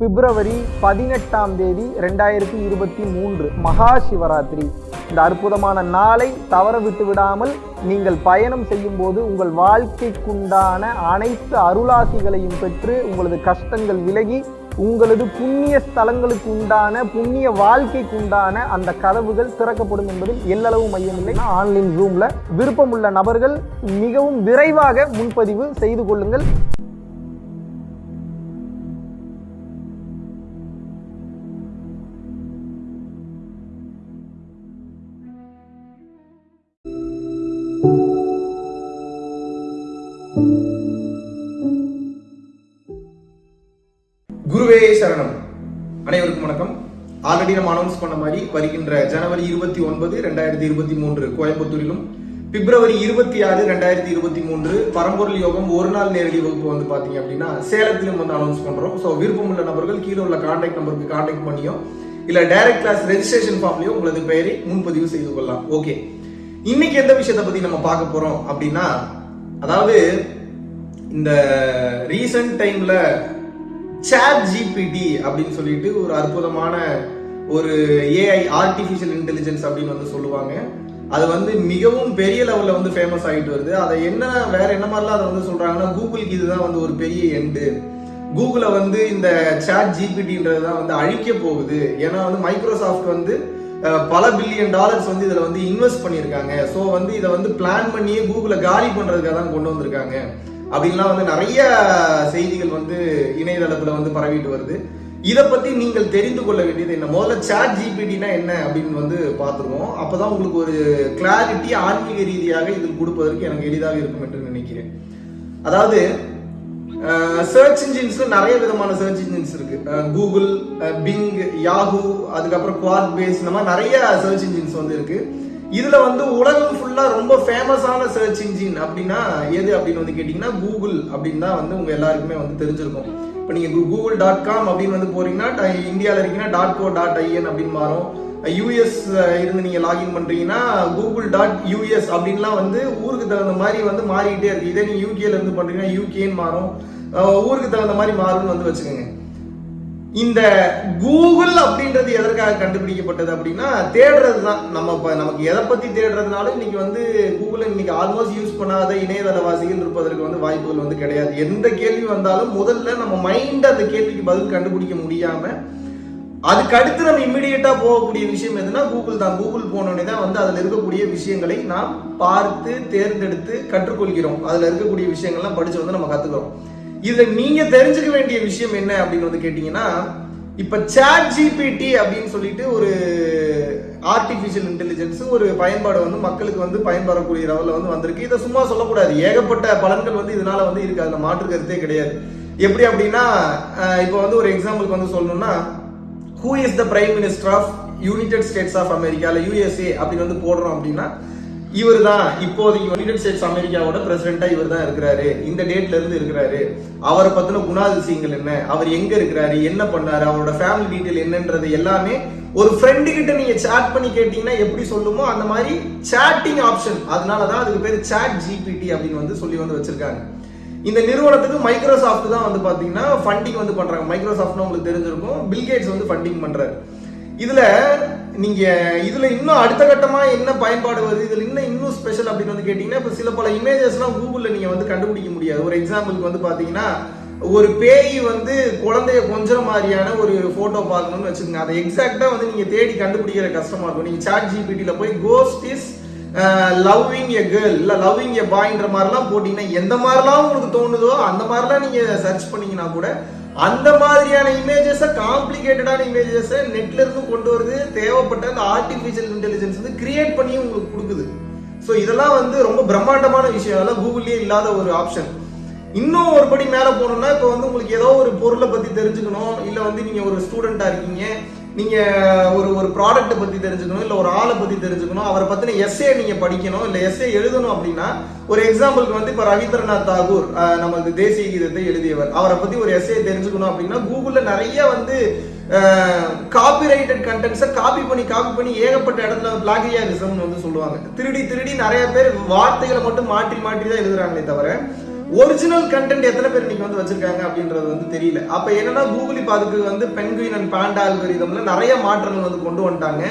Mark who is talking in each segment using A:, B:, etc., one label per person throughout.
A: பிப்ரவரி பதினெட்டாம் தேதி ரெண்டாயிரத்தி இருபத்தி மூன்று மகா சிவராத்திரி. இந்த அற்புதமான நாளை தவற விட்டு விடாமல் நீங்கள் பயணம் செய்யும் போது உங்கள் வாழ்க்கைக்குண்டான அனைத்து அருளாசிகளையும் பெற்று உங்களது கஷ்டங்கள் விலகி உங்களது புண்ணிய ஸ்தலங்களுக்கு உண்டான புண்ணிய வாழ்க்கைக்கு உண்டான அந்த கதவுகள் திறக்கப்படும் என்பதில் எல்லளவு மையமில்லை ஆன்லைன் ரூமில் விருப்பமுள்ள நபர்கள் மிகவும் விரைவாக முன்பதிவு செய்து கொள்ளுங்கள்.
B: குருவே சரணம். அனைவருக்கும் வணக்கம். ஆல்ரெடி நம்ம அனௌன்ஸ் பண்ண மாதிரி வருகின்ற ஜனவரி இருபத்தி ஒன்பது ரெண்டாயிரத்தி இருபத்தி மூன்று கோயம்புத்தூரிலும் பிப்ரவரி இருபத்தி ஆறு ரெண்டாயிரத்தி இருபத்தி மூன்று பரம்பொருள் யோகம் ஒரு நாள் நேரடி வகுப்பு வந்து பாத்தீங்க அப்படின்னா சேலத்திலும் வந்து அனௌன்ஸ் பண்றோம். ஸோ விருப்பமுள்ள நபர்கள் கீழே உள்ள கான்டாக்ட் நம்பருக்கு கான்டாக்ட் பண்ணியோ இல்ல டைரக்ட் கிளாஸ் ரெஜிஸ்ட்ரேஷன் ஃபார்ம்லயோ உங்களது பெயரை முன்பதிவு செய்து கொள்ளலாம். ஓகே இன்னைக்கு எந்த விஷயத்தை பத்தி நம்ம பார்க்க போறோம் அப்படின்னா அதாவது இந்த ரீசன்ட் டைம்ல சேட் ஜிபிடி அப்படின்னு சொல்லிட்டு ஒரு அற்புதமான ஒரு ஏஐ ஆர்டிஃபிஷியல் இன்டெலிஜென்ஸ் அப்படின்னு வந்து சொல்லுவாங்க. அது வந்து மிகவும் பெரிய லெவலில் வந்து ஃபேமஸ் ஆகிட்டு வருது. அதை என்ன வேற என்ன மாதிரிலாம் அதை வந்து சொல்கிறாங்கன்னா கூகுளுக்கு இதுதான் வந்து ஒரு பெரிய எண்டு கூகுளை வந்து இந்த சேட் ஜிபிடின்றது தான் வந்து அழிக்க போகுது. ஏன்னா வந்து மைக்ரோசாஃப்ட் வந்து பல பில்லியன் டாலர்ஸ் வந்து இதில் வந்து இன்வெஸ்ட் பண்ணியிருக்காங்க. ஸோ வந்து இதை வந்து பிளான் பண்ணியே கூகுளை காலி பண்ணுறதுக்காக தான் கொண்டு வந்திருக்காங்க. அப்படின்லாம் வந்து நிறைய செய்திகள் வந்து இணையதளத்துல வந்து பரவிட்டு வருது. இதை பத்தி நீங்கள் தெரிந்து கொள்ள வேண்டியது என்ன? முதல்ல சாட் ஜிபிடினா என்ன அப்படின்னு வந்து பார்த்துருவோம். அப்பதான் உங்களுக்கு ஒரு கிளாரிட்டி ஆன்மீக ரீதியாக இதில் கொடுப்பதற்கு எனக்கு எளிதாக இருக்கும் என்று நினைக்கிறேன். அதாவது சர்ச் இன்ஜின்ஸ்ல நிறைய விதமான சர்ச் இன்ஜின்ஸ் இருக்கு. கூகுள் பிங் யாஹூ அதுக்கப்புறம் குவாட் பேஸ் இந்த மாதிரி நிறைய சர்ச் இன்ஜின்ஸ் வந்து இருக்கு. இதுல வந்து உலகம் ஃபுல்லா ரொம்ப ஃபேமஸான சர்ச் இன்ஜின் அப்படின்னா எது அப்படின்னு வந்து கேட்டீங்கன்னா கூகுள் அப்படின்னு தான் வந்து உங்க எல்லாருக்குமே வந்து தெரிஞ்சிருக்கும். இப்போ நீங்க கூகுள் டாட் காம் அப்படின்னு வந்து போறீங்கன்னா இந்தியாவில் இருக்கீங்கன்னா டாட் கோ டாட் ஐஎன் அப்படின்னு மாறும். யூஎஸ் இருந்து நீங்க லாகின் பண்றீங்கன்னா கூகுள் டாட் யூஎஸ் அப்படின்லாம் வந்து ஊருக்கு தகுந்த மாதிரி வந்து மாறிக்கிட்டே இருக்கு. இதே நீங்க யூகேல இருந்து பண்றீங்கன்னா யூகேன்னு மாறும். ஊருக்கு தகுந்த மாதிரி மாறும்னு வந்து வச்சுக்கோங்க. இந்த கூகுள் அப்படின்றது எதற்காக கண்டுபிடிக்கப்பட்டது அப்படின்னா தேடுறது தான். நம்ம இப்போ நமக்கு எதை பத்தி தேடுறதுனால இன்னைக்கு வந்து கூகுள் இன்னைக்கு ஆல்மோஸ்ட் யூஸ் பண்ணாத இணையதளவாசிகள் இருப்பதற்கு வந்து வாய்ப்புகள் வந்து கிடையாது. எந்த கேள்வி வந்தாலும் முதல்ல நம்ம மைண்ட் அந்த கேள்விக்கு பதில் கண்டுபிடிக்க முடியாம அதுக்கு அடுத்து நம்ம இம்மிடியேட்டா போகக்கூடிய விஷயம் எதுனா கூகுள் தான். கூகுள் போனோடனே தான் வந்து அதுல இருக்கக்கூடிய விஷயங்களை நாம் பார்த்து தேர்ந்தெடுத்து கற்றுக்கொள்கிறோம். அதுல இருக்கக்கூடிய விஷயங்கள்லாம் படிச்சு வந்து நம்ம கத்துக்கிறோம். இதுல நீங்க தெரிஞ்சுக்க வேண்டிய விஷயம் என்ன அப்படின்னு வந்து கேட்டீங்கன்னா இப்ப சாட் ஜிபிடி அப்படின்னு சொல்லிட்டு ஒரு ஆர்டிபிஷியல் இன்டெலிஜென்ஸ் ஒரு பயன்பாடு வந்து மக்களுக்கு வந்து பயன்படக்கூடிய லெவலில் வந்து வந்திருக்கு. இதை சும்மா சொல்லக்கூடாது. ஏகப்பட்ட பலன்கள் வந்து இதனால வந்து இருக்கு. அதில் மாற்று கருத்தே கிடையாது. எப்படி அப்படின்னா இப்போ வந்து ஒரு எக்ஸாம்பிளுக்கு வந்து சொல்லணும்னா who is the prime minister of United States of America இல்லை யூஎஸ்ஏ அப்படின்னு வந்து போடுறோம் அப்படின்னா இவர் தான் இப்போதைக்கு யுனைடெட் ஸ்டேட்ஸ் அமெரிக்காவோட பிரசிடென்டா இவர் தான் இருக்கிறாரு. இந்த டேட்ல இருந்து இருக்கிறாரு. அவரை பத்தின குணாதிசயங்கள் என்ன? அவர் எங்க இருக்கிறாரு? என்ன பண்ணாரு? அவரோட ஃபேமிலி டீட்டெயில் என்னன்றது எல்லாமே ஒரு ஃப்ரெண்டு கிட்ட நீங்க சாட் பண்ணி கேட்டீங்கன்னா எப்படி சொல்லுமோ அந்த மாதிரி சாட்டிங் ஆப்ஷன் அதனால தான் அதுக்கு பேர் சாட் ஜிபிடி அப்படின்னு வந்து சொல்லி வந்து வச்சிருக்காங்க. இந்த நிறுவனத்துக்கு மைக்ரோசாஃப்ட் தான் வந்து பாத்தீங்கன்னா ஃபண்டிங் வந்து பண்றாங்க. மைக்ரோசாஃப்ட்னு உங்களுக்கு தெரிஞ்சிருக்கும். பில்கேட்ஸ் வந்து ஃபண்டிங் பண்றாரு. இதுல நீங்க இதுல இன்னும் அடுத்த கட்டமா என்ன பயன்பாடு வருது? இதுல இன்னும் இன்னும் ஸ்பெஷல் அப்படின்னு வந்து கேட்டீங்கன்னா இப்ப சில பல இமேஜஸ்லாம் கூகுள்ல நீங்க வந்து கண்டுபிடிக்க முடியாது. ஒரு எக்ஸாம்பிளுக்கு வந்து பாத்தீங்கன்னா ஒரு பேய் வந்து குழந்தைய கொஞ்சற மாதிரியான ஒரு ஃபோட்டோ பார்க்கணும்னு வச்சுக்கோங்க. அதை எக்ஸாக்டாக வந்து நீங்கள் தேடி கண்டுபிடிக்கிற கஷ்டமாக இருக்கும் நீங்கள் சாட் ஜிபிடியில் போய் ghost is loving a girl இல்லை லவ்விங் எ பாய்ன்ற மாதிரிலாம் போட்டிங்கன்னா எந்த மாதிரிலாம் உங்களுக்கு தோணுதோ அந்த மாதிரிலாம் நீங்கள் சர்ச் பண்ணீங்கன்னா கூட அந்த மாதிரியான இமேஜஸை காம்ப்ளிகேட்டடான இமேஜஸை நெட்ல இருந்து கொண்டு வருது. தேவைப்பட்ட அந்த ஆர்டிஃபிஷியல் இன்டெலிஜென்ஸ் வந்து கிரியேட் பண்ணியும் உங்களுக்கு கொடுக்குது. ஸோ இதெல்லாம் வந்து ரொம்ப பிரம்மாண்டமான விஷயம். அதெல்லாம் கூகுள்லயே இல்லாத ஒரு ஆப்ஷன் இன்னும் ஒரு படி மேலே போகணும்னா இப்போ வந்து உங்களுக்கு ஏதோ ஒரு பொருளை பத்தி தெரிஞ்சுக்கணும். இல்லை வந்து நீங்க ஒரு ஸ்டூடெண்டா இருக்கீங்க. நீங்கள் ஒரு ஒரு ப்ராடக்ட்டை பற்றி தெரிஞ்சுக்கணும் இல்லை ஒரு ஆளை பற்றி தெரிஞ்சுக்கணும் அவரை பற்றின எஸ்ஏ நீங்கள் படிக்கணும் இல்லை எஸ்ஏ எழுதணும் அப்படின்னா ஒரு எக்ஸாம்பிளுக்கு வந்து இப்போ ரவீந்திரநாத் தாகூர் நமது தேசிய கீதத்தை எழுதியவர். அவரை பற்றி ஒரு எஸ்ஏ தெரிஞ்சுக்கணும் அப்படின்னா கூகுளில் நிறைய வந்து காப்பிரைட்டட் கண்டென்ட்ஸை காப்பி பண்ணி காப்பி பண்ணி ஏகப்பட்ட இடத்துல பிளாகியாரிசம்னு வந்து சொல்லுவாங்க. திருடி திருடி நிறைய பேர் வார்த்தைகளை மட்டும் மாற்றி மாற்றி தான் எழுதுறாங்களே தவிர ஒரிஜினல் கண்டென்ட் எத்தனை பேர் இன்னைக்கு வந்து வச்சிருக்காங்க அப்படின்றது வந்து தெரியல. அப்ப என்னன்னா கூகுள் இப்ப அதுக்கு வந்து பென்குயின் அண்ட் பாண்டா அல்கரிதம்ல நிறைய மாற்றங்கள் வந்து கொண்டு வந்துட்டாங்க.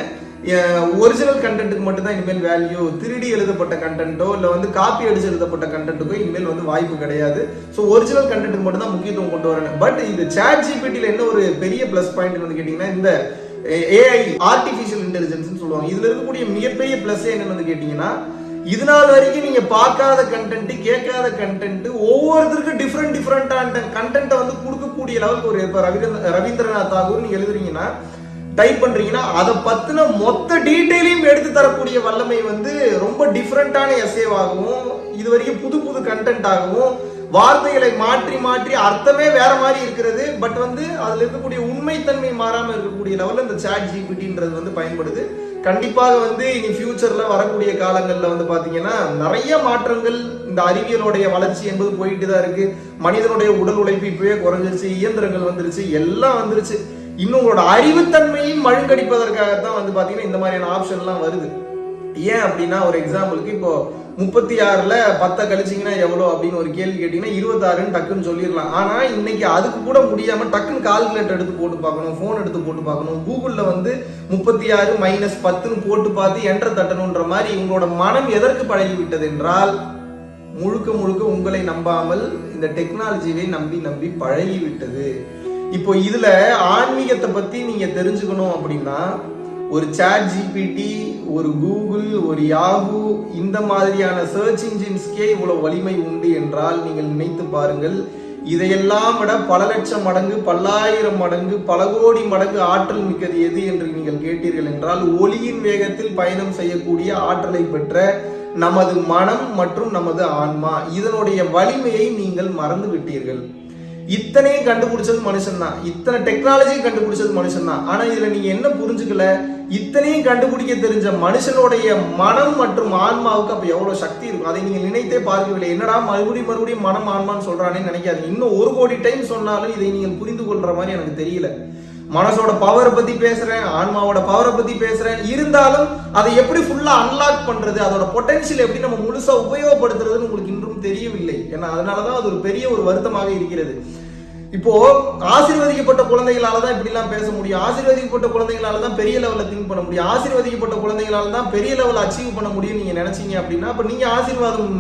B: ஒரிஜினல் கண்டென்ட்டுக்கு மட்டும் தான் இனிமேல் வேல்யூ திருடி எழுதப்பட்ட கண்டென்ட்டோ இல்லை வந்து காப்பி அடிச்சு எழுதப்பட்ட கண்டென்ட்டுக்கோ இனிமேல் வந்து வாய்ப்பு கிடையாது. ஸோ ஒரிஜினல் கண்டென்ட்டுக்கு மட்டும் தான் முக்கியத்துவம் கொண்டு வரணும். பட் இது சேட் ஜிபிடியில் என்ன ஒரு பெரிய ப்ளஸ் பாயிண்ட் வந்து கேட்டிங்கன்னா இந்த ஏஐ ஆர்டிஃபிஷியல் இன்டெலிஜென்ஸ்னு சொல்லுவாங்க. இதில் இருக்கக்கூடிய மிகப்பெரிய ப்ளஸ் என்னன்னு வந்து கேட்டீங்கன்னா இது நாள் வரைக்கும் நீங்க பார்க்காத கண்டென்ட் கேட்காத கண்டென்ட் ஒவ்வொருத்தருக்கும் டிஃப்ரெண்ட் டிஃப்ரெண்டான கண்டென்ட்டை வந்து கொடுக்கக்கூடிய லெவலுக்கு ஒரு இப்போ ரவீந்திர ரவீந்திரநாத் தாகூர் நீங்க எழுதுறீங்கன்னா டைப் பண்றீங்கன்னா அதை பத்தின மொத்த டீட்டெயிலையும் எடுத்து தரக்கூடிய வல்லமை வந்து ரொம்ப டிஃப்ரெண்டான எஸ்ஏவாகவும் இது வரைக்கும் புது புது கண்டென்ட் ஆகவும் வார்த்தைகளை மாற்றி மாற்றி அர்த்தமே வேற மாதிரி இருக்கிறது. பட் வந்து அதுல இருக்கக்கூடிய உண்மைத்தன்மை மாறாம இருக்கக்கூடிய லெவல்ல இந்த சாட் ஜிபிடின்றது வந்து பயன்படுது. கண்டிப்பாக வந்து இனி ஃபியூச்சரில் வரக்கூடிய காலங்களில் வந்து பார்த்தீங்கன்னா நிறைய மாற்றங்கள் இந்த அறிவியலுடைய வளர்ச்சி என்பது போயிட்டு தான் இருக்குது மனிதனுடைய உடல் உழைப்பு இப்பவே குறைஞ்சிருச்சு இயந்திரங்கள் வந்துருச்சு எல்லாம் வந்துருச்சு. இன்னும் உங்களோட அறிவுத்தன்மையும் மழுங்கடிப்பதற்காகத்தான் வந்து பார்த்தீங்கன்னா இந்த மாதிரியான ஆப்ஷன்லாம் வருது. ஏன் அப்படின்னா ஒரு எக்ஸாம்பிளுக்கு இப்போ முப்பத்தி ஆறுல பத்தை கழிச்சிங்கன்னா எவ்வளோ அப்படின்னு ஒரு கேள்வி கேட்டிங்கன்னா இருபத்தாறுன்னு டக்குன்னு சொல்லிடலாம். ஆனால் இன்னைக்கு அதுக்கு கூட முடியாமல் டக்குன்னு கால்குலேட்டர் எடுத்து போட்டு பார்க்கணும் ஃபோன் எடுத்து போட்டு பார்க்கணும். கூகுளில் வந்து முப்பத்தி ஆறு மைனஸ் பத்துன்னு போட்டு பார்த்து என்டர் தட்டணுன்ற மாதிரி உங்களோட மனம் எதற்கு பழகிவிட்டது என்றால் முழுக்க முழுக்க உங்களை நம்பாமல் இந்த டெக்னாலஜியை நம்பி நம்பி பழகிவிட்டது. இப்போ இதுல ஆன்மீகத்தை பத்தி நீங்க தெரிஞ்சுக்கணும் அப்படின்னா ஒரு சேட் ஜிபிடி ஒரு கூகுள் ஒரு யாகு இந்த மாதிரியான சர்ச் இன்ஜின்ஸ்க்கே இவ்வளவு வலிமை உண்டு என்றால் நீங்கள் நினைத்து பாருங்கள். இதையெல்லாம் விட பல லட்சம் மடங்கு பல்லாயிரம் மடங்கு பல கோடி மடங்கு ஆற்றல் மிக்கது எது என்று நீங்கள் கேட்டீர்கள் என்றால் ஒளியின் வேகத்தில் பயணம் செய்யக்கூடிய ஆற்றலை பெற்ற நமது மனம் மற்றும் நமது ஆன்மா இதனுடைய வலிமையை நீங்கள் மறந்து விட்டீர்கள் இத்தனையும் கண்டுபிடிச்சது மனுஷன் தான் இத்தனை டெக்னாலஜியும் கண்டுபிடிச்சது மனுஷன் தான் ஆனா இதுல நீங்க என்ன புரிஞ்சுக்கல? இத்தனையும் கண்டுபிடிக்க தெரிஞ்ச மனுஷனுடைய மனம் மற்றும் ஆன்மாவுக்கு அப்ப எவ்வளவு சக்தி இருக்கும்? அதை நீங்க நினைத்தே பார்க்கவில்லை. என்னடா மறுபடியும் மறுபடியும் மனம் ஆன்மான்னு சொல்றானே நினைக்காது இன்னும் ஒரு கோடி டைம் சொன்னாலும் இதை நீங்கள் புரிந்து கொள்ற மாதிரி எனக்கு தெரியல. மனசோட பவரை பத்தி பேசுறேன் ஆன்மாவோட பவரை பத்தி பேசுறேன். இருந்தாலும் அதை எப்படி ஃபுல்லா அன்லாக் பண்றது அதோட பொட்டன்ஷியல் எப்படி நம்ம முழுசா உபயோகப்படுத்துறதுன்னு உங்களுக்கு இன்றும் தெரியவில்லை. ஏன்னா அதனாலதான் அது ஒரு பெரிய ஒரு வருத்தமாக இருக்கிறது. இப்போ ஆசீர்வதிக்கப்பட்ட குழந்தைகளால தான் இப்படி எல்லாம் பேச முடியும். ஆசீர்வதிக்கப்பட்ட குழந்தைகளால தான் பெரிய லெவல்ல திங்க் பண்ண முடியும். ஆசீர்வதிக்கப்பட்ட குழந்தைகளால தான் பெரிய லெவல் அச்சீவ் பண்ண முடியும் நீங்க நினைச்சீங்க அப்படின்னா அப்ப நீங்க ஆசீர்வாதம்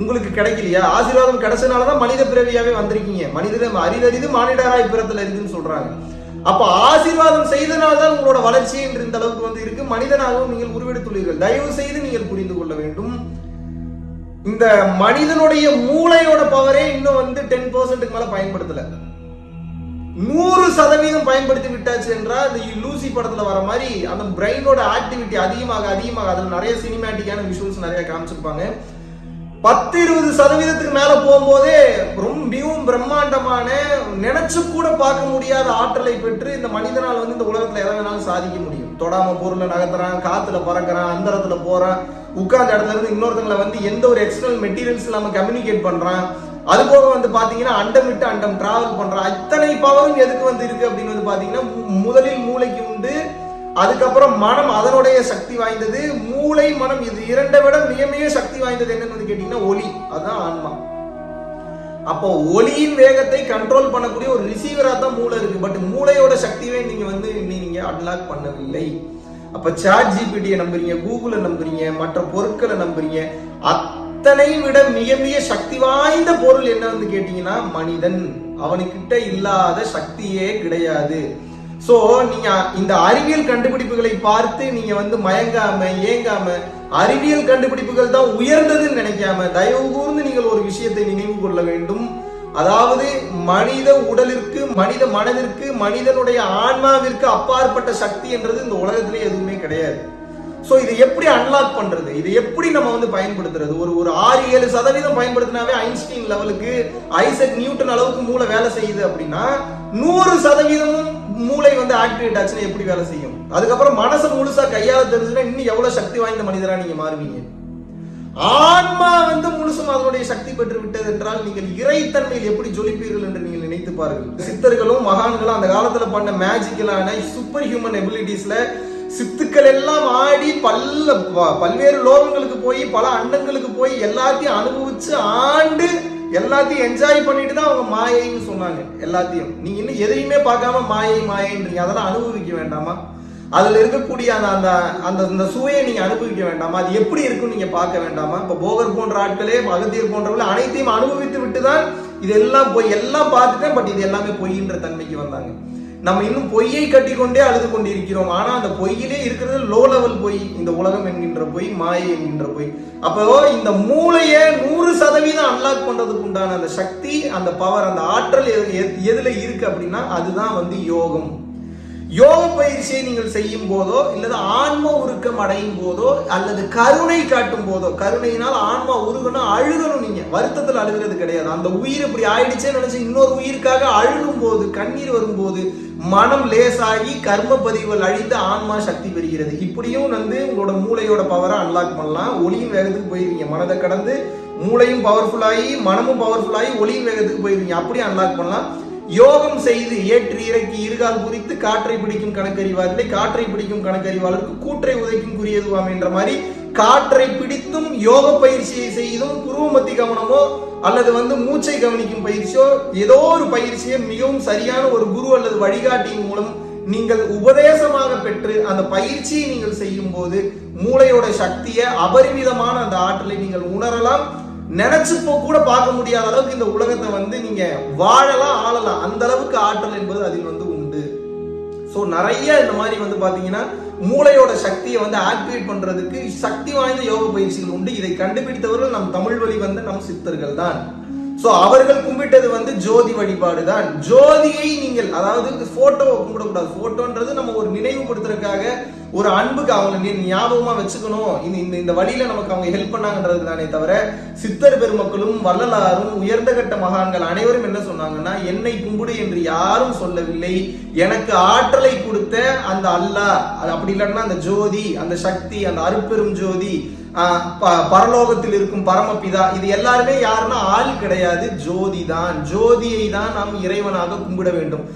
B: உங்களுக்கு கிடைக்கலையா? ஆசீர்வாதம் கிடைச்சனால தான் மனித பிறவியாவே வந்திருக்கீங்க. மனித அரிதறிது மானிடராய் பிறத்துல இருக்குன்னு சொல்றாங்க. அப்ப ஆசீர்வாதம் செய்தனால்தான் உங்களோட வளர்ச்சி என்று இந்த அளவுக்கு வந்து இருக்கு. மனிதனாகவும் நீங்கள் உருவெடுத்துள்ளீர்கள். தயவு செய்து நீங்கள் புரிந்து கொள்ள வேண்டும். இந்த மனிதனுடைய மூளையோட பவரே இன்னும் வந்து டென் பர்சன்ட்டுக்கு மேல பயன்படுத்தல. நூறு சதவீதம் பயன்படுத்தி விட்டாச்சு என்றால் இந்த லூசி படத்துல வர மாதிரி அந்த பிரெயினோட ஆக்டிவிட்டி அதிகமாக அதிகமாக அதுல நிறைய சினிமேட்டிக்கான விஷுவல்ஸ் நிறைய காமிச்சிருப்பாங்க. பத்து இருபது சதவீதத்துக்கு மேல போகும்போதே ரொம்ப மிகவும் பிரம்மாண்டமான நினைச்சு கூட பார்க்க முடியாத ஆற்றலை பெற்று இந்த மனிதனால் வந்து இந்த உலகத்துல எதை வேணாலும் சாதிக்க முடியும். தொடாம பொருளை நகர்த்துறான் காத்துல பறக்கிறான் அந்தரத்துல போறான் உட்கார்ந்த இடத்துல இருந்து இன்னொருத்தங்களை வந்து எந்த ஒரு எக்ஸ்டர்னல் மெட்டீரியல்ஸ் இல்லாம கம்யூனிகேட் பண்றான். அது போக வந்து பாத்தீங்கன்னா அண்டம் விட்டு அண்டம் டிராவல் பண்றான். இத்தனை பவரும் எதுக்கு வந்து இருக்கு அப்படின்னு வந்து பாத்தீங்கன்னா மு- முதலில் மூளைக்கு உண்டு அதுக்கப்புறம் மனம் அதனுடைய சக்தி வாய்ந்தது மூளை மனம் இது இரண்டை விட மிக மிக சக்தி வாய்ந்தது என்னன்னு வந்து கேட்டீங்கன்னா ஒளி அதுதான் ஆன்மா. அப்போ ஒளியின் வேகத்தை கண்ட்ரோல் பண்ணக்கூடிய ஒரு ரிசீவரா தான் மூளை இருக்கு. பட் மூளையோட சக்தியை நீங்க வந்து நீங்க அன்லாக் பண்ணவில்லை. அப்ப சாட் ஜிபிடியை நம்புறீங்க கூகுளை நம்புறீங்க மற்ற பொருட்களை நம்புறீங்க அத்தனை விட மிக மிக சக்தி வாய்ந்த பொருள் என்ன வந்து கேட்டீங்கன்னா மனிதன். அவனுக்கிட்ட இல்லாத சக்தியே கிடையாது. சோ நீங்க இந்த அறிவியல் கண்டுபிடிப்புகளை பார்த்து நீங்க வந்து மயங்காம ஏங்காம அறிவியல் கண்டுபிடிப்புகள் தான் உயர்ந்ததுன்னு நினைக்காம தயவு கூர்ந்து நீங்கள் ஒரு விஷயத்தை நினைவு கொள்ள வேண்டும். அதாவது மனித உடலிற்கு மனித மனதிற்கு மனிதனுடைய ஆன்மாவிற்கு அப்பாற்பட்ட சக்தி என்றது இந்த உலகத்திலே எதுவுமே கிடையாது. ஸோ இதை எப்படி அன்லாக் பண்றது? இதை எப்படி நம்ம வந்து பயன்படுத்துறது? ஒரு ஒரு ஆறு ஏழு சதவீதம் பயன்படுத்தினாவே ஐன்ஸ்டீன் லெவலுக்கு ஐசக் நியூட்டன் அளவுக்கு மூளை வேலை செய்யுது அப்படின்னா நூறு சதவீதமும் மூளை வந்து ஆக்டிவேட் ஆச்சுன்னா எப்படி வேலை செய்யும்? அதுக்கப்புறம் மனசு முழுசா கையால தெரிஞ்சுன்னா இன்னும் எவ்வளவு சக்தி வாய்ந்த மனிதரா நீங்க மாறுவீங்க? ஆன்மா வந்து முழுசும் அதனுடைய சக்தி பெற்று விட்டது என்றால் நீங்கள் இறைத்தன்மையில் எப்படி ஜொலிப்பீர்கள் என்று நீங்கள் நினைத்து பாருங்கள். சித்தர்களும் மகான்களும் அந்த காலத்துல பண்ண மேஜிக்கலான சூப்பர் ஹியூமன் எபிலிட்டிஸ்ல சித்துக்கள் எல்லாம் ஆடி பல்ல பல்வேறு லோகங்களுக்கு போய் பல அண்டங்களுக்கு போய் எல்லாத்தையும் அனுபவிச்சு ஆண்டு எல்லாத்தையும் என்ஜாய் பண்ணிட்டு தான் அவங்க மாயைன்னு சொன்னாங்க. எல்லாத்தையும். நீங்க இன்னும் எதையுமே பார்க்காம மாயை மாயைன்றீங்க. அதெல்லாம் அனுபவிக்க வேண்டாமா? அதுல இருக்கக்கூடிய அந்த அந்த அந்த அந்த சுவையை நீங்க அனுபவிக்க வேண்டாமா? அது எப்படி இருக்குன்னு நீங்க பார்க்க வேண்டாமா? இப்ப போகர் போன்ற ஆட்களே அகத்தியர் போன்றவர்கள் அனைத்தையும் அனுபவித்து விட்டு தான் இதெல்லாம் பொய் எல்லாம் பார்த்துட்டேன் பட் இது எல்லாமே பொய்ன்ற தன்மைக்கு வந்தாங்க. நம்ம இன்னும் பொய்யை கட்டிக்கொண்டே அழுது கொண்டிருக்கிறோம். ஆனா அந்த பொய்யிலே இருக்கிறது லோ லெவல் பொய். இந்த உலகம் என்கின்ற பொய் மாயை என்கின்ற பொய். அப்போ இந்த மூளையை நூறு சதவீதம் அன்லாக் பண்றதுக்கு உண்டான அந்த சக்தி அந்த பவர் அந்த ஆற்றல் எது- எதுல இருக்கு அப்படின்னா அதுதான் வந்து யோகம். யோக பயிற்சியை நீங்கள் செய்யும் போதோ இல்லது ஆன்ம உருக்கம் அடையும் போதோ அல்லது கருணை காட்டும் போதோ கருணையினால் ஆன்மா உருகணும் அழுகணும் நீங்க. வருத்தத்தில் அழுகிறது கிடையாது. அந்த உயிர் இப்படி ஆயிடுச்சேன்னு நினைச்சு இன்னொரு உயிருக்காக அழுகும் போது கண்ணீர் வரும்போது மனம் லேசாகி கர்ம பதிவுகள் அழிந்து ஆன்மா சக்தி பெறுகிறது. இப்படியும் வந்து உங்களோட மூளையோட பவரை அன்லாக் பண்ணலாம். ஒளியும் வேகத்துக்கு போயிருவீங்க. மனதை கடந்து மூளையும் பவர்ஃபுல்லாகி மனமும் பவர்ஃபுல்லாகி ஒளியும் வேகத்துக்கு போயிருவீங்க. அப்படியே அன்லாக் பண்ணலாம். யோகம் செய்து ஏற்றி இறக்கி இருகால் குறித்து காற்றை பிடிக்கும் கணக்கறிவாரில்லை காற்றை பிடிக்கும் கணக்கறிவாளருக்கு கூற்றை உதைக்கும் குறியதுவாம் என்ற மாதிரி காற்றை பிடித்தும் யோக பயிற்சியை செய்தும் புருவமத்தி கவனமோ அல்லது வந்து மூச்சை கவனிக்கும் பயிற்சியோ ஏதோ ஒரு பயிற்சியை மிகவும் சரியான ஒரு குரு அல்லது வழிகாட்டியின் மூலம் நீங்கள் உபதேசமாக பெற்று அந்த பயிற்சியை நீங்கள் செய்யும் போது மூளையோட சக்தியை அபரிமிதமான அந்த ஆற்றலை நீங்கள் உணரலாம். நினைச்சுப்போ கூட பார்க்க முடியாத அளவுக்கு இந்த உலகத்தை வந்து நீங்க வாழலாம் ஆளலாம். அந்த அளவுக்கு ஆற்றல் என்பது அதில் வந்து உண்டு. ஸோ நிறைய இந்த மாதிரி வந்து பாத்தீங்கன்னா மூளையோட சக்தியை வந்து ஆக்டிவேட் பண்றதுக்கு சக்தி வாய்ந்த யோக பயிற்சிகள் உண்டு. இதை கண்டுபிடித்தவர்கள் நம் தமிழ் வழி வந்த நம் சித்தர்கள் தான் சோ அவர்கள் கும்பிட்டது வந்து ஜோதி வழிபாடு தான் ஜோதியை நீங்கள் அதாவது போட்டோவை கும்பிடக்கூடாது. போட்டோன்றது நம்ம ஒரு நினைவுபடுத்துறதுக்காக ஒரு அன்புக்கு அவங்களை ஞாபகமா வச்சுக்கணும். இந்த இந்த இந்த வழியில நமக்கு அவங்க ஹெல்ப் பண்ணாங்கன்றது தானே தவிர சித்தர் பெருமக்களும் வள்ளலாரும் உயர்ந்த கட்ட மகான்கள் அனைவரும் என்ன சொன்னாங்கன்னா என்னை கும்பிடு என்று யாரும் சொல்லவில்லை. எனக்கு ஆற்றலை கொடுத்த அந்த அல்லாஹ் அது அப்படி இல்லைன்னா அந்த ஜோதி அந்த சக்தி அந்த அருப்பெரும் ஜோதி பரலோகத்தில் இருக்கும் பரமபிதா இது எல்லாருமே யாருன்னா ஆள் கிடையாது ஜோதி தான் ஜோதியை தான் நாம் இறைவனாக கும்பிட வேண்டும்.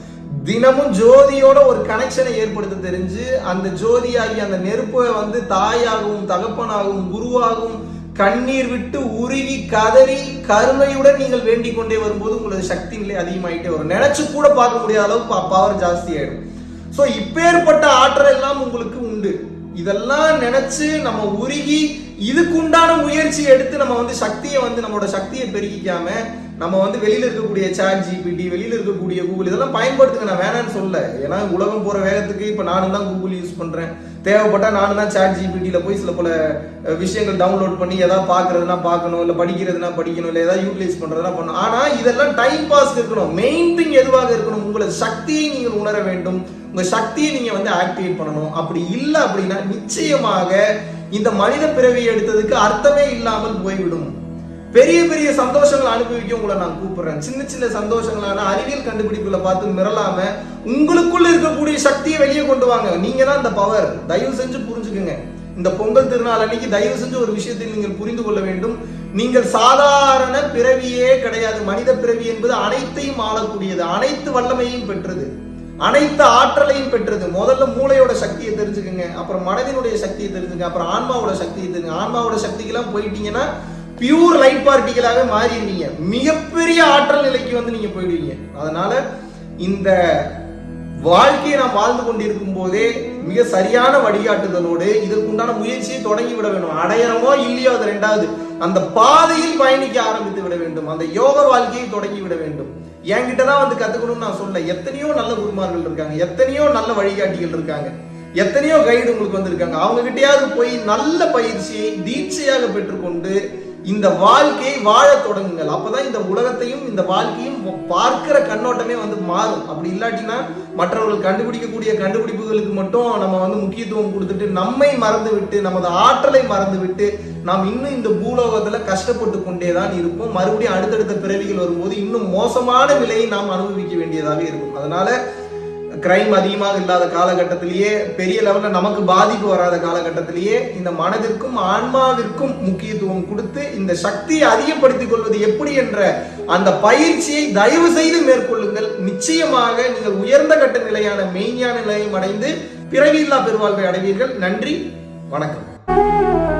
B: தினமும் ஜோதியோட ஒரு கனெக்ஷனை ஏற்படுத்த தெரிஞ்சு அந்த ஜோதியாகி அந்த நெருப்பை வந்து தாயாகவும் தகப்பனாகவும் குருவாகவும் கண்ணீர் விட்டு உருகி கதறி கருணையுடன் நீங்கள் வேண்டிக் கொண்டே வரும்போது உங்களது சக்தி நிலை அதிகமாயிட்டே வரும். நினைச்சு கூட பார்க்க முடியாத அளவுக்கு பவர் ஜாஸ்தி ஆயிடும். ஸோ இப்பேற்பட்ட ஆற்றல் எல்லாம் உங்களுக்கு உண்டு. இதெல்லாம் நினைச்சு நம்ம உருகி இதுக்கு உண்டான முயற்சி எடுத்து நம்ம வந்து சக்தியை வந்து நம்மளோட சக்தியை பெருக்கிக்காம நம்ம வந்து வெளியில இருக்கக்கூடிய சாட் ஜிபிடி வெளியில இருக்கக்கூடிய கூகுள் இதெல்லாம் பயன்படுத்துங்க நான் வேணாம்னு சொல்ல. ஏன்னா உலகம் போற வேகத்துக்கு இப்ப நானும் தான் கூகுள் யூஸ் பண்றேன். தேவைப்பட்டா நானும் தான் சாட் ஜிபிடியில போய் சில பல விஷயங்கள் டவுன்லோட் பண்ணி ஏதாவது பாக்குறதுனா பார்க்கணும் இல்ல படிக்கிறதுனா படிக்கணும் இல்ல ஏதாவது யூட்டிலைஸ் பண்றதுனா பண்ணணும். ஆனா இதெல்லாம் டைம் பாஸ் இருக்கணும். மெயின் திங் எதுவாக இருக்கணும்? உங்களது சக்தியை நீங்கள் உணர வேண்டும். உங்க சக்தியை நீங்க வந்து ஆக்டிவேட் பண்ணணும். அப்படி இல்லை அப்படின்னா நிச்சயமாக இந்த மனித பிறவி எடுத்ததுக்கு அர்த்தமே இல்லாமல் போய்விடும். பெரிய பெரிய சந்தோஷங்களை அனுபவிக்க உங்களை நான் கூப்பிடுறேன். சின்ன சின்ன சந்தோஷங்களான அறிவியல் கண்டுபிடிப்புகளை பார்த்து மிரளாம உங்களுக்குள்ள இருக்கக்கூடிய சக்தியை வெளியே கொண்டு வாங்க. நீங்க தான் இந்த பவர் தயவு செஞ்சு புரிஞ்சுக்குங்க. இந்த பொங்கல் திருநாள் அன்னைக்கு தயவு செஞ்சு ஒரு விஷயத்தை நீங்கள் புரிந்து கொள்ள வேண்டும். நீங்கள் சாதாரண பிறவியே கிடையாது. மனித பிறவி என்பது அனைத்தையும் ஆளக்கூடியது. அனைத்து வல்லமையும் பெற்றது. அனைத்து ஆற்றலையும் பெற்றது. முதல்ல மூளையோட சக்தியை தெரிஞ்சுக்குங்க அப்புறம் மனதினுடைய சக்தியை தெரிஞ்சுங்க அப்புறம் ஆன்மாவோட சக்தியை தெரிஞ்சுங்க ஆன்மாவோட சக்திக்கெல்லாம் போயிட்டீங்கன்னா பியூர் லைட் பார்ட்டிகளாகவே மாறிடுவீங்க. மிகப்பெரிய ஆற்றல் நிலைக்கு வந்து நீங்க போயிடுவீங்க. அதனால இந்த வாழ்க்கையை நாம் வாழ்ந்து கொண்டிருக்கும் போதே மிக சரியான வழிகாட்டுதலோடு இதற்குண்டான முயற்சியை தொடங்கி விட வேண்டும். அடையறமோ இல்லையோ அது ரெண்டாவது. அந்த பாதையில் பயணிக்க ஆரம்பித்து விட வேண்டும். அந்த யோக வாழ்க்கையை தொடங்கி விட வேண்டும். என்கிட்ட தான் வந்து கத்துக்கணும்னு நான் சொல்ல எத்தனையோ நல்ல குருமார்கள் இருக்காங்க. எத்தனையோ நல்ல வழிகாட்டிகள் இருக்காங்க. எத்தனையோ கைடு உங்களுக்கு வந்திருக்காங்க. அவங்க கிட்டேயாவது போய் நல்ல பயிற்சியை தீட்சையாக பெற்றுக்கொண்டு இந்த வாழ்க்கையை வாழத் தொடங்குங்கள். அப்பதான் இந்த உலகத்தையும் இந்த வாழ்க்கையும் பார்க்கிற கண்ணோட்டமே வந்து மாறும். அப்படி இல்லாட்டினா மற்றவர்கள் கண்டுபிடிக்கக்கூடிய கண்டுபிடிப்புகளுக்கு மட்டும் நம்ம வந்து முக்கியத்துவம் கொடுத்துட்டு நம்மை மறந்து விட்டு நமது ஆற்றலை மறந்து விட்டு நாம் இன்னும் இந்த பூலோகத்துல கஷ்டப்பட்டு கொண்டே தான் இருப்போம். மறுபடியும் அடுத்தடுத்த பிறவிகள் வரும்போது இன்னும் மோசமான நிலையை நாம் அனுபவிக்க வேண்டியதாக இருக்கும். அதனால கிரைம் அதிகமாக இல்லாத காலகட்டத்திலேயே பெரிய லெவல்ல நமக்கு பாதிப்பு வராத காலகட்டத்திலேயே இந்த மனதிற்கும் ஆன்மாவிற்கும் முக்கியத்துவம் கொடுத்து இந்த சக்தியை அதிகப்படுத்திக் கொள்வது எப்படி என்ற அந்த பயிற்சியை தயவு செய்து மேற்கொள்ளுங்கள். நிச்சயமாக நீங்கள் உயர்ந்த கட்ட நிலையான மெய்ஞான நிலையம் அடைந்து பிறவியில்லா பெருவாழ்வை அடைவீர்கள். நன்றி வணக்கம்.